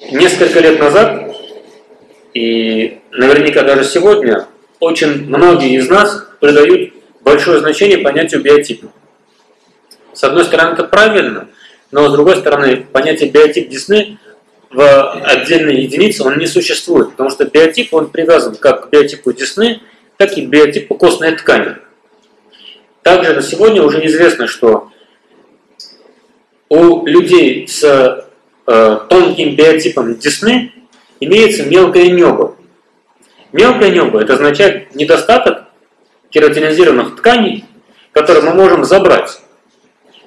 Несколько лет назад, и наверняка даже сегодня, очень многие из нас придают большое значение понятию биотипа. С одной стороны, это правильно, но с другой стороны, понятие биотип Десны в отдельной единице он не существует, потому что биотип он привязан как к биотипу Десны, так и к биотипу костной ткани. Также на сегодня уже известно, что у людей с э, тонким биотипом Десны имеется мелкое небо. Мелкое небо – это означает недостаток кератинизированных тканей, которые мы можем забрать.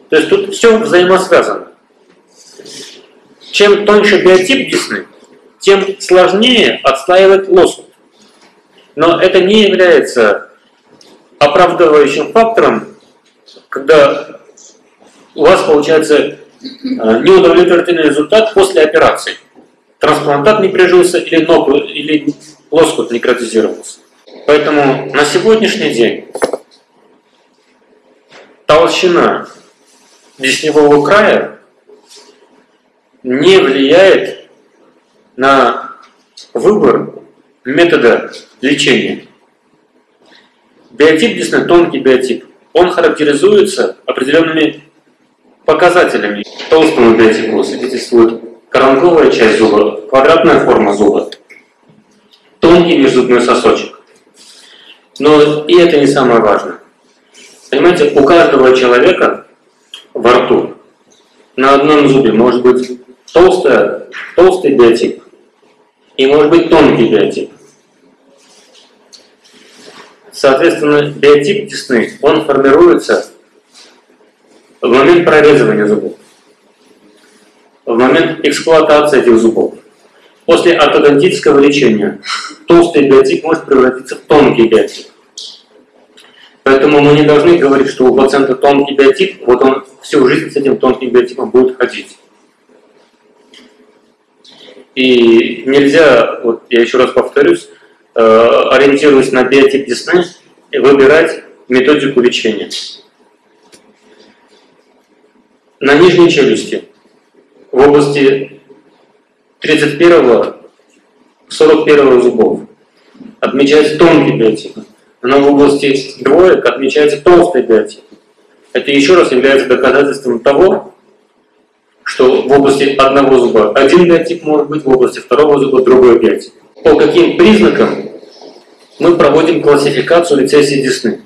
То есть тут все взаимосвязано. Чем тоньше биотип десны, тем сложнее отстаивать лоскут. Но это не является оправдывающим фактором, когда у вас получается неудовлетворительный результат после операции. Трансплантат не прижился или, ногу, или лоскут некротизировался. Поэтому на сегодняшний день толщина десневого края не влияет на выбор метода лечения. Биотип десны, тонкий биотип, он характеризуется определенными показателями. Толстому биотипу свидетельствует коронковая часть зуба, квадратная форма зуба, тонкий межзубной сосочек. Но и это не самое важное. Понимаете, у каждого человека во рту на одном зубе может быть толстая, толстый биотип и может быть тонкий биотип. Соответственно, биотип десны, он формируется в момент прорезывания зубов, в момент эксплуатации этих зубов. После ортодонтического лечения толстый биотип может превратиться в тонкий биотип. Поэтому мы не должны говорить, что у пациента тонкий биотип, вот он всю жизнь с этим тонким биотипом будет ходить. И нельзя, вот я еще раз повторюсь, э, ориентируясь на биотип десны, выбирать методику лечения. На нижней челюсти в области 31-41 зубов отмечается тонкий биотип но в области двоек отмечается толстый биотип. Это еще раз является доказательством того, что в области одного зуба один биотип может быть, в области второго зуба другой биотип. По каким признакам мы проводим классификацию рецессии десны?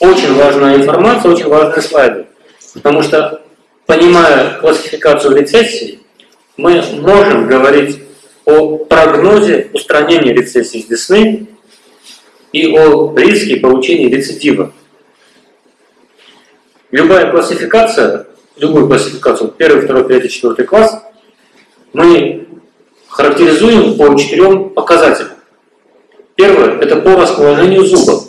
Очень важная информация, очень важные слайды. Потому что, понимая классификацию рецессии, мы можем говорить о прогнозе устранения рецессии десны и о риске получения рецидива. Любая классификация, любую классификацию, первый, второй, третий, четвертый класс, мы характеризуем по четырем показателям. Первое – это по расположению зуба.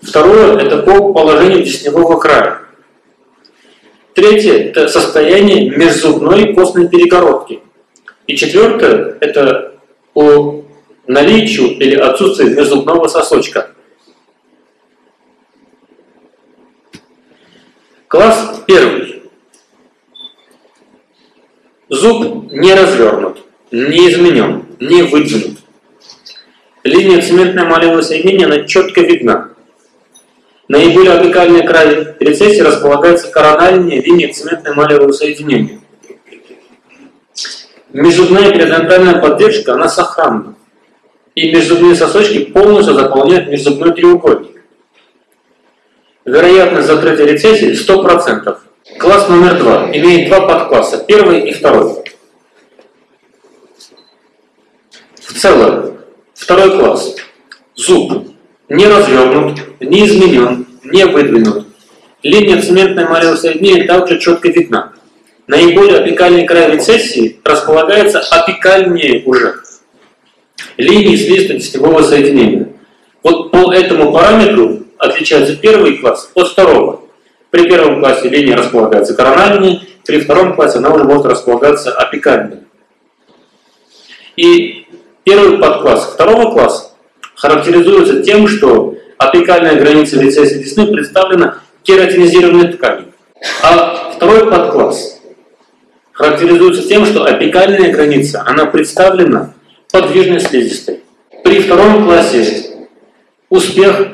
Второе – это по положению десневого края. Третье – это состояние межзубной костной перегородки. И четвертое – это по наличию или отсутствию межзубного сосочка. Класс первый. Зуб не развернут, не изменен, не выдвинут. Линия цементно-эмалевого соединения она четко видна. Наиболее апикальный край рецессии располагается корональная линия цементно-эмалевого соединения. Межзубная периодонтальная поддержка, она сохранна и межзубные сосочки полностью заполняют межзубной треугольник. Вероятность закрытия рецессии 100%. Класс номер два имеет два подкласса, первый и второй. В целом, второй класс. Зуб не развернут, не изменен, не выдвинут. Линия цементной эмалевого соединения также четко видна. Наиболее апикальный край рецессии располагается апикальнее уже линии слизисто-десятевого соединения. Вот по этому параметру отличается первый класс от второго. При первом классе линия располагается корональной, при втором классе она уже может располагаться апикальной. И первый подкласс второго класса характеризуется тем, что апикальная граница рецессии десны представлена кератинизированной тканью. А второй подкласс характеризуется тем, что апикальная граница, она представлена подвижной слизистой. При втором классе успех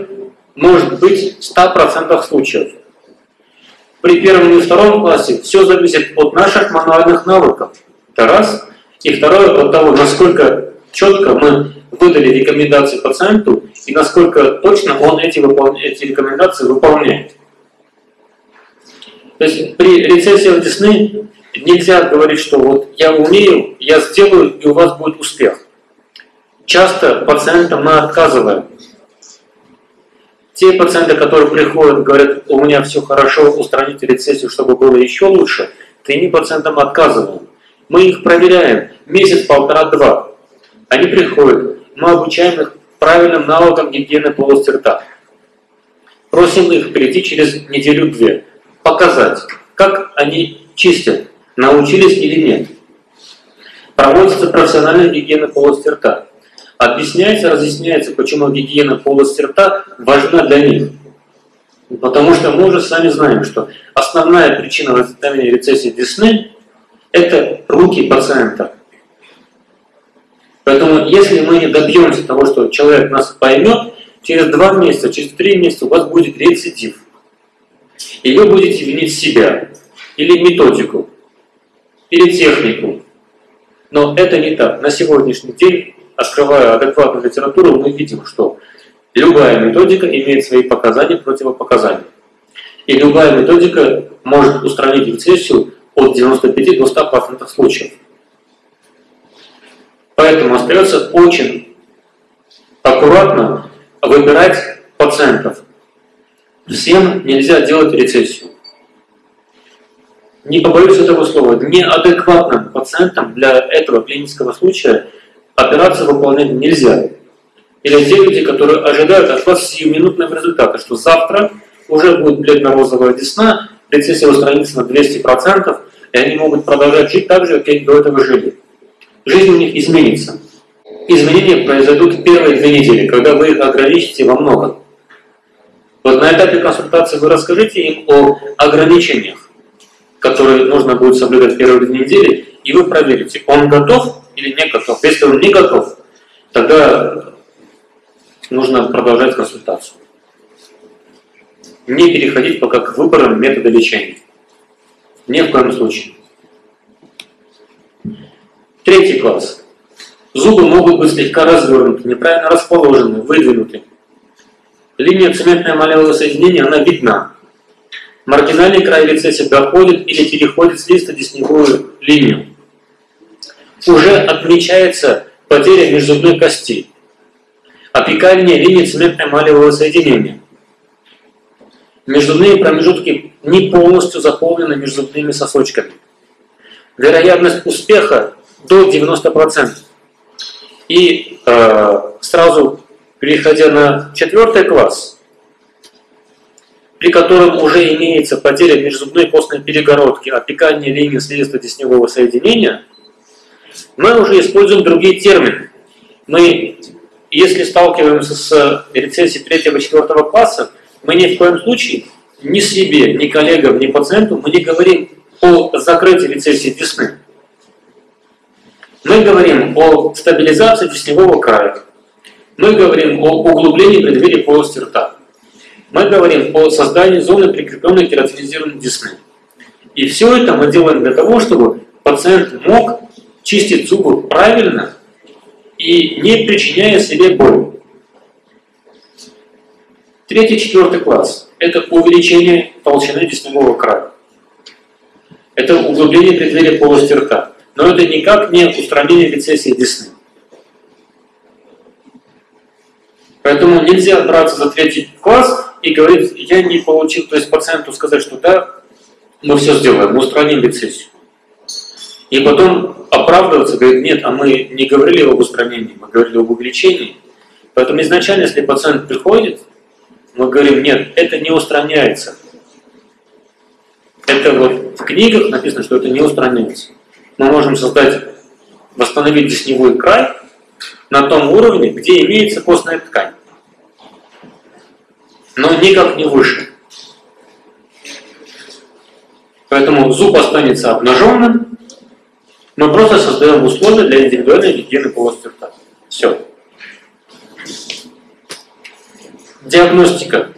может быть в 100% случаев. При первом и втором классе все зависит от наших мануальных навыков. Это раз. И второе, от того, насколько четко мы выдали рекомендации пациенту и насколько точно он эти, эти рекомендации выполняет. То есть при рецессиях десны нельзя говорить, что вот я умею, я сделаю, и у вас будет успех. Часто пациентам мы отказываем. Те пациенты, которые приходят, говорят, у меня все хорошо, устраните рецессию, чтобы было еще лучше, таким пациентам отказываем. Мы их проверяем месяц, полтора, два. Они приходят, мы обучаем их правильным навыкам гигиены полости рта. Просим их прийти через неделю-две, показать, как они чистят, научились или нет. Проводится профессиональная гигиена полости рта. Объясняется, разъясняется, почему гигиена полости рта важна для них. Потому что мы уже сами знаем, что основная причина возникновения рецессии десны – это руки пациента. Поэтому если мы не добьемся того, что человек нас поймет, через два месяца, через три месяца у вас будет рецидив. И вы будете винить себя, или методику, или технику. Но это не так. На сегодняшний день, открывая адекватную литературу, мы видим, что любая методика имеет свои показания, противопоказания. И любая методика может устранить рецессию от 95 до 100% случаев. Поэтому остается очень аккуратно выбирать пациентов. Всем нельзя делать рецессию. Не побоюсь этого слова, неадекватным пациентам для этого клинического случая операцию выполнять нельзя. Или те люди, которые ожидают от вас сиюминутного результата, что завтра уже будет бледно-розовая десна, рецессия устранится на 200%, и они могут продолжать жить так же, как они до этого жили жизнь у них изменится. Изменения произойдут в первые две недели, когда вы их ограничите во многом. Вот на этапе консультации вы расскажите им о ограничениях, которые нужно будет соблюдать первые две недели, и вы проверите, он готов или не готов. Если он не готов, тогда нужно продолжать консультацию. Не переходить пока к выборам метода лечения. Ни в коем случае. Третий класс. Зубы могут быть слегка развернуты, неправильно расположены, выдвинуты. Линия цементное малевое соединение, она видна. Маргинальный край рецессии доходит или переходит с листа десневую линию. Уже отмечается потеря межзубной кости. Опекание линии цементное малевого соединения. Межзубные промежутки не полностью заполнены межзубными сосочками. Вероятность успеха до 90%. И э, сразу переходя на четвертый класс, при котором уже имеется потеря межзубной костной перегородки, опекание линии слизисто-десневого соединения, мы уже используем другие термины. Мы, если сталкиваемся с рецессией третьего-четвертого класса, мы ни в коем случае ни себе, ни коллегам, ни пациенту мы не говорим о закрытии рецессии десны. Мы говорим о стабилизации десневого края. Мы говорим о углублении преддверия полости рта. Мы говорим о создании зоны прикрепленной кератинизированной десны. И все это мы делаем для того, чтобы пациент мог чистить зубы правильно и не причиняя себе боль. Третий, четвертый класс – это увеличение толщины десневого края. Это углубление преддверия полости рта но это никак не устранение рецессии десны. Поэтому нельзя браться за третий класс и говорить, я не получил, то есть пациенту сказать, что да, мы все сделаем, мы устраним рецессию. И потом оправдываться, говорит, нет, а мы не говорили об устранении, мы говорили об увеличении. Поэтому изначально, если пациент приходит, мы говорим, нет, это не устраняется. Это вот в книгах написано, что это не устраняется мы можем создать, восстановить десневой край на том уровне, где имеется костная ткань, но никак не выше. Поэтому зуб останется обнаженным, Мы просто создаем условия для индивидуальной гигиены полости рта. Все. Диагностика